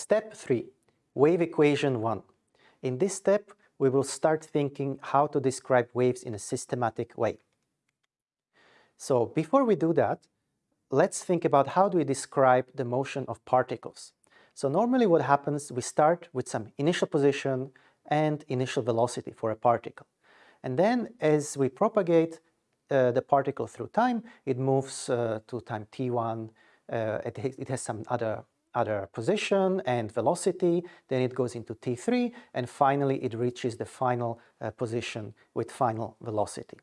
Step 3, wave equation 1. In this step, we will start thinking how to describe waves in a systematic way. So before we do that, let's think about how do we describe the motion of particles. So normally what happens, we start with some initial position and initial velocity for a particle. And then as we propagate uh, the particle through time, it moves uh, to time t1, uh, it, it, has some other, other position and velocity, then it goes into t3, and finally it reaches the final uh, position with final velocity.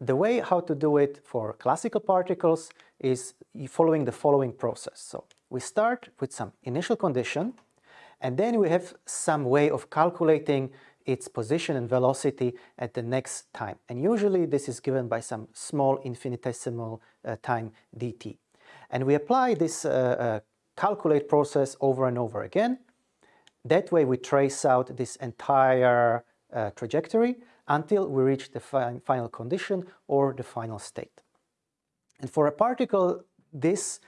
The way how to do it for classical particles is following the following process. So we start with some initial condition, and then we have some way of calculating its position and velocity at the next time. And usually this is given by some small infinitesimal uh, time dt. And we apply this uh, uh, calculate process over and over again. That way we trace out this entire uh, trajectory until we reach the fi final condition or the final state. And for a particle, this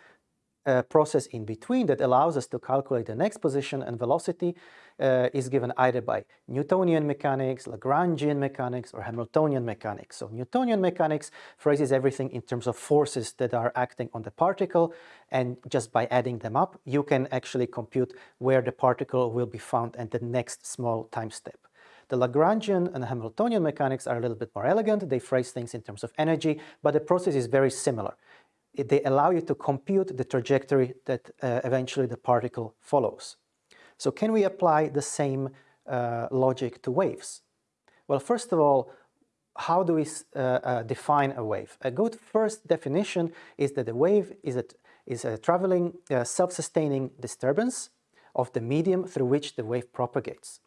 uh, process in between that allows us to calculate the next position and velocity uh, is given either by Newtonian mechanics, Lagrangian mechanics, or Hamiltonian mechanics. So Newtonian mechanics phrases everything in terms of forces that are acting on the particle, and just by adding them up, you can actually compute where the particle will be found at the next small time step. The Lagrangian and Hamiltonian mechanics are a little bit more elegant. They phrase things in terms of energy, but the process is very similar. They allow you to compute the trajectory that uh, eventually the particle follows. So can we apply the same uh, logic to waves? Well, first of all, how do we uh, uh, define a wave? A good first definition is that a wave is a, is a traveling, uh, self-sustaining disturbance of the medium through which the wave propagates.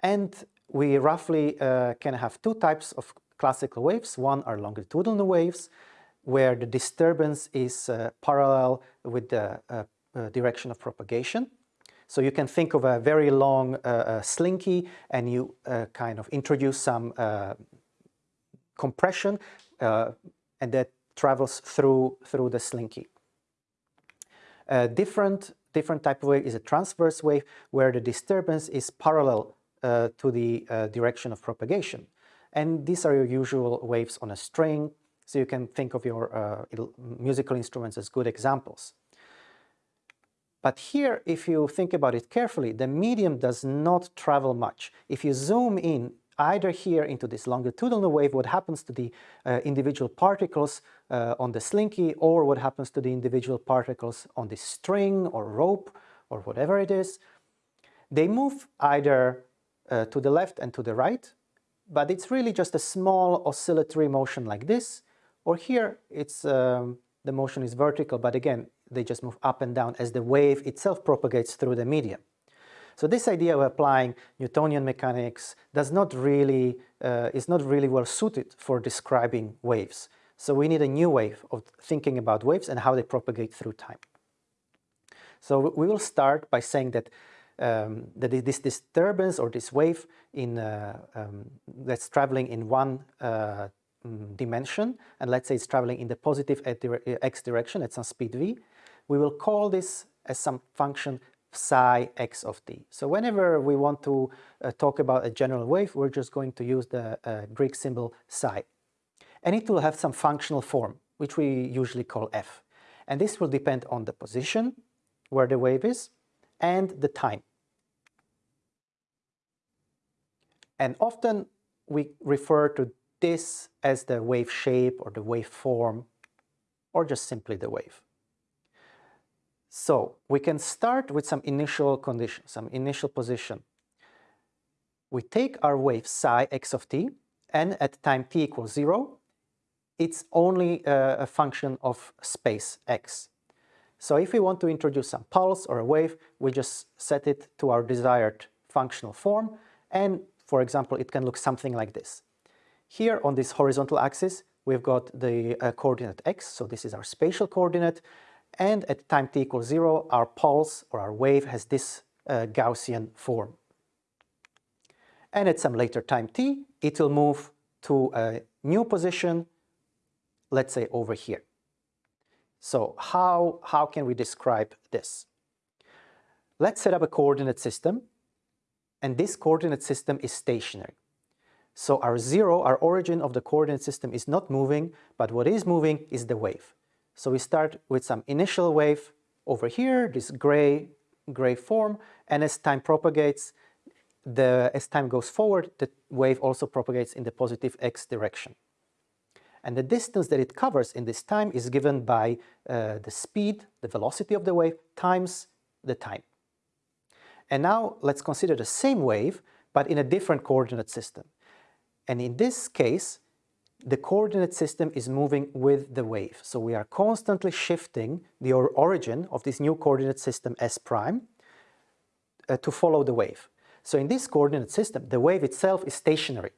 And we roughly uh, can have two types of classical waves. One are longitudinal waves, where the disturbance is uh, parallel with the direction of propagation. So you can think of a very long uh, uh, slinky and you uh, kind of introduce some uh, compression uh, and that travels through, through the slinky. A different, different type of wave is a transverse wave where the disturbance is parallel uh, to the direction of propagation. And these are your usual waves on a string, so you can think of your musical instruments as good examples. But here, if you think about it carefully, the medium does not travel much. If you zoom in either here into this longitudinal wave, what happens to the uh, individual particles uh, on the slinky, or what happens to the individual particles on the string or rope, or whatever it is, they move either uh, to the left and to the right, but it's really just a small oscillatory motion like this, or here it's um, the motion is vertical, but again, they just move up and down as the wave itself propagates through the medium. So this idea of applying Newtonian mechanics does not really, uh, is not really well suited for describing waves. So we need a new way of thinking about waves and how they propagate through time. So we will start by saying that, um, that this disturbance or this wave in, uh, um, that's traveling in one uh, dimension, and let's say it's traveling in the positive x direction at some speed v, we will call this as some function psi x of t. So whenever we want to uh, talk about a general wave, we're just going to use the uh, Greek symbol psi. And it will have some functional form, which we usually call f. And this will depend on the position, where the wave is, and the time. And often we refer to this as the wave shape or the wave form, or just simply the wave. So we can start with some initial condition, some initial position. We take our wave psi x of t, and at time t equals 0, it's only a, a function of space x. So if we want to introduce some pulse or a wave, we just set it to our desired functional form, and for example, it can look something like this. Here on this horizontal axis, we've got the uh, coordinate x, so this is our spatial coordinate, and at time t equals 0, our pulse or our wave has this uh, Gaussian form. And at some later time t, it will move to a new position, let's say over here. So how, how can we describe this? let's set up a coordinate system, and this coordinate system is stationary. So our zero, our origin of the coordinate system is not moving, but what is moving is the wave. So we start with some initial wave over here, this gray, gray form, and as time propagates, the, as time goes forward, the wave also propagates in the positive x direction. And the distance that it covers in this time is given by uh, the speed, the velocity of the wave, times the time. And now let's consider the same wave, but in a different coordinate system. And in this case, the coordinate system is moving with the wave. So we are constantly shifting the origin of this new coordinate system S prime uh, to follow the wave. So in this coordinate system, the wave itself is stationary.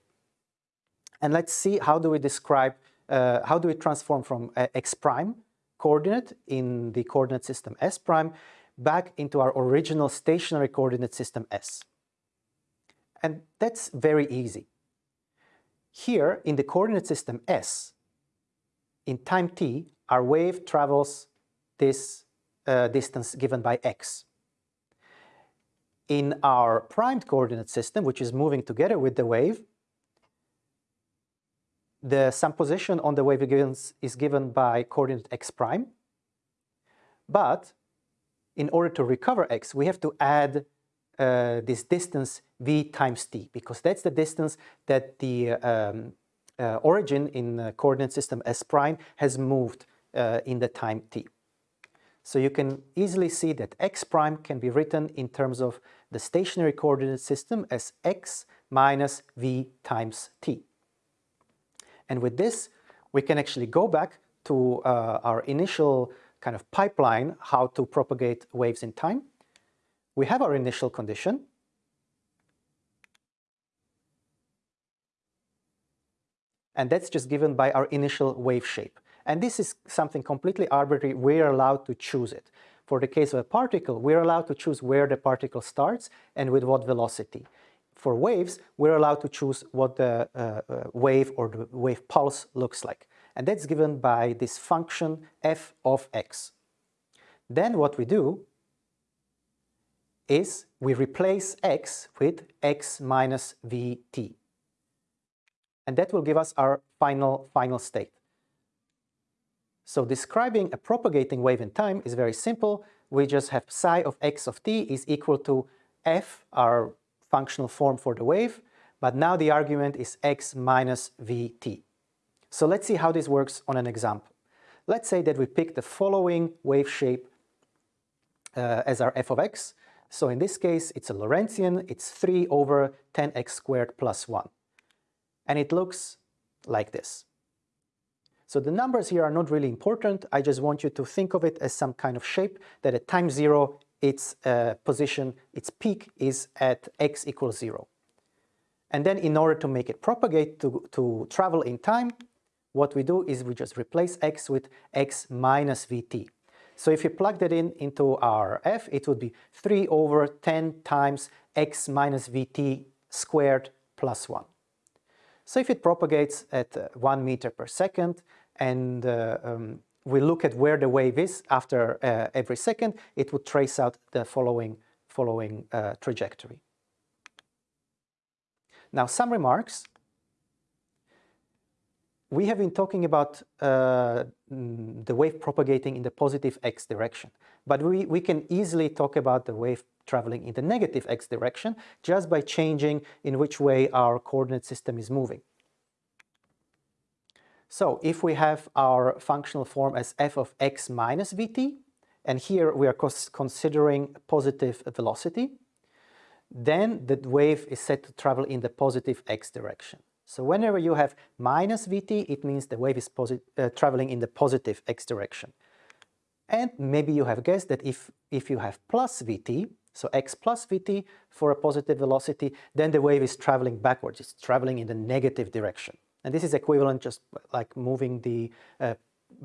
And let's see how do we describe, uh, how do we transform from uh, x prime coordinate in the coordinate system S prime back into our original stationary coordinate system S. And that's very easy. Here in the coordinate system S, in time t, our wave travels this uh, distance given by x. In our primed coordinate system, which is moving together with the wave, the some position on the wave is given by coordinate x prime, but in order to recover x, we have to add uh, this distance v times t, because that's the distance that the um, uh, origin in the coordinate system S prime has moved uh, in the time t. So you can easily see that x prime can be written in terms of the stationary coordinate system as x minus v times t. And with this, we can actually go back to uh, our initial kind of pipeline how to propagate waves in time. We have our initial condition. And that's just given by our initial wave shape. And this is something completely arbitrary. We're allowed to choose it. For the case of a particle, we're allowed to choose where the particle starts and with what velocity. For waves, we're allowed to choose what the uh, wave or the wave pulse looks like and that's given by this function f of x. Then what we do is we replace x with x minus vt. And that will give us our final, final state. So describing a propagating wave in time is very simple. We just have psi of x of t is equal to f, our functional form for the wave, but now the argument is x minus vt. So let's see how this works on an example. Let's say that we pick the following wave shape uh, as our f of x. So in this case, it's a Lorentzian, it's 3 over 10x squared plus 1. And it looks like this. So the numbers here are not really important. I just want you to think of it as some kind of shape that at time 0, its uh, position, its peak is at x equals 0. And then in order to make it propagate to, to travel in time, what we do is we just replace x with x minus vt. So if you plug that in into our f, it would be 3 over 10 times x minus vt squared plus 1. So if it propagates at uh, 1 meter per second and uh, um, we look at where the wave is after uh, every second, it would trace out the following, following uh, trajectory. Now some remarks we have been talking about uh, the wave propagating in the positive x direction, but we, we can easily talk about the wave traveling in the negative x direction just by changing in which way our coordinate system is moving. So if we have our functional form as f of x minus vt, and here we are considering positive velocity, then the wave is set to travel in the positive x direction. So whenever you have minus vt, it means the wave is uh, traveling in the positive x direction. And maybe you have guessed that if, if you have plus vt, so x plus vt for a positive velocity, then the wave is traveling backwards, it's traveling in the negative direction. And this is equivalent just like moving the uh,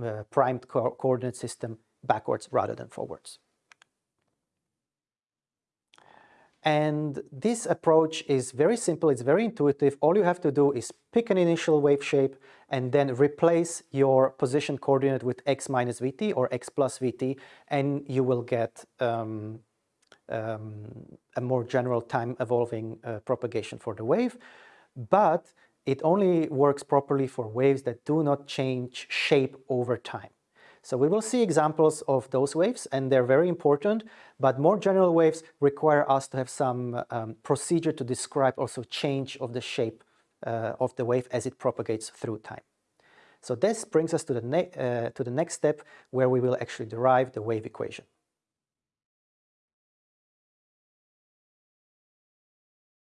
uh, primed co coordinate system backwards rather than forwards. And this approach is very simple, it's very intuitive. All you have to do is pick an initial wave shape and then replace your position coordinate with x minus vt or x plus vt and you will get um, um, a more general time evolving uh, propagation for the wave, but it only works properly for waves that do not change shape over time. So we will see examples of those waves and they're very important, but more general waves require us to have some um, procedure to describe also change of the shape uh, of the wave as it propagates through time. So this brings us to the, uh, to the next step where we will actually derive the wave equation.